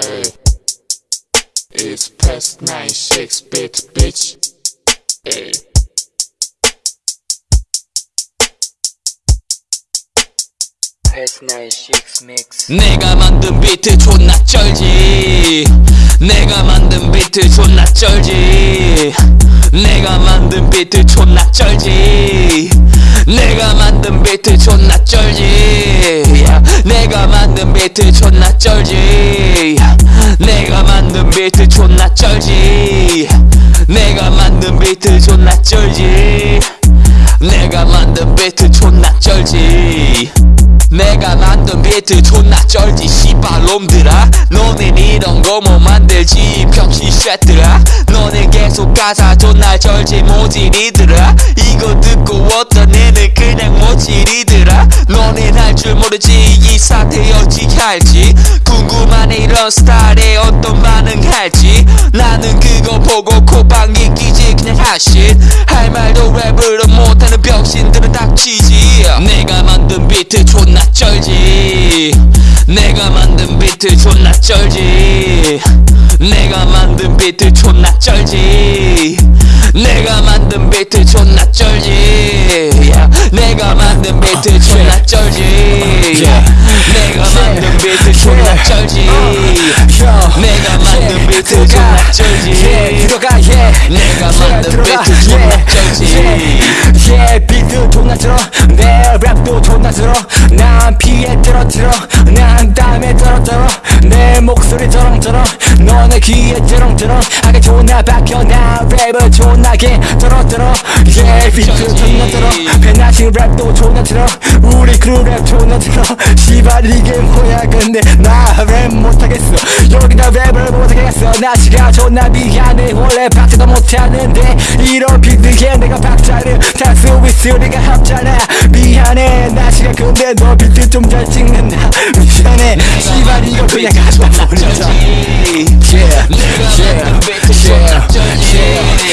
Hey, it's past nine, six bit, bitch. Hey. Past nine six mix. 내가 만든 비트 존나 쩔지 내가 만든 비트 존나 쩔지 내가 만든 비트 존나 쩔지 내가 만든 비트 존나 쩔지 야, 내가 만든 비트 존나 쩔지. 내가 만든 비트 존나 쩔지. 내가 만든 비트 존나 쩔지. 내가 만든 비트 존나 쩔지 내가 만든 비트 존나 쩔지 씨발 놈들아. 너넨 이런 거 못 만들지 병신 쉑들아. 너네 계속 가사 존나 쩔지 모질이들아. 이거 듣고 어떤 애는 그냥 모질이들아. 너넨 할 줄 모르지 이 사태 어찌 할지. 궁금하네 이런 스타일에 어떤 반응할지. 나는 그거 보고 콧방귀 끼지 그냥 하신. 할 말도 랩을 못하는 병신들은 닥치지. 내가 만든 비트 존나 쩔지. 내가 만든 비트 존나 쩔지. 내가 만든 비트 존나 쩔지. 내가 만든 비트 존나 쩔지. 야, 내가 만든 비트 존나 쩔지. 내가 만든 비트 존나 쩔지. 내가 만든 비트 존나 내 랩도 존나 절어. 난 절어 절어 난 땀에 절어 내 목소리 쩌렁쩌렁. 너네 귀에 쩌렁쩌렁. 하게 존나 박혀. 나 랩을 존나게 절어 yeah 비트 존나 절어 배나신 랩도 존나 들어 우리 크루 랩 존나 들어 씨발 이게 뭐야 근데 나 랩 못하겠어. 여기다 랩을 못하겠어. 나 지가 존나 미안해. 원래 박자도 못하는데 이런 비트에 내가 박자를 달수 있으니까 합잖아 미안해. 나 지가 근데 너 비트 좀 잘 찍는다. 미안해. 씨발 이거 그냥 Yeah, yeah, yeah, yeah.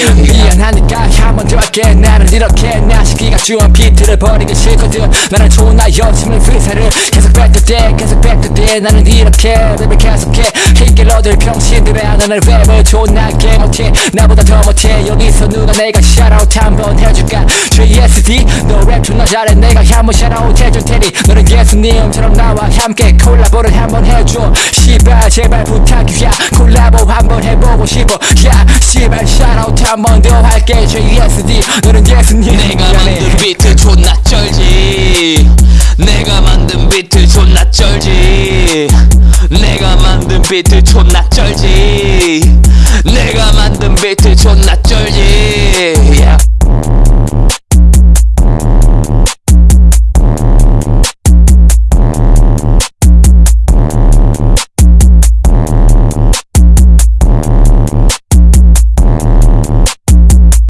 미안하니까 한 번 더 할게. 나는 이렇게 나 시기가 주한 비트를 버리기 싫거든. 나는 존나 열심히 프리사를 계속 뱉을 계속 뱉을 나는 이렇게 랩을 계속해. 히길러들 병신들아 너는 랩을 존나게 못해. 나보다 더 못해. 여기서 누가 내가 샤라웃 한번 해줄까? JSD 너 랩 존나 잘해. 내가 한번 샤라웃 해줄 테니 너는 예수님처럼 나와 함께 콜라보를 한번 해줘. 씨발 제발 부탁이야 콜라보 한번 해보고 싶어. 야 씨발 샤라웃 한번 더 할게. JSD 너는 예수님. 내가. 만든 비트 존나 쩔지. 내가 만든 비트 존나 쩔지. 내가 만든 비트 존나 쩔지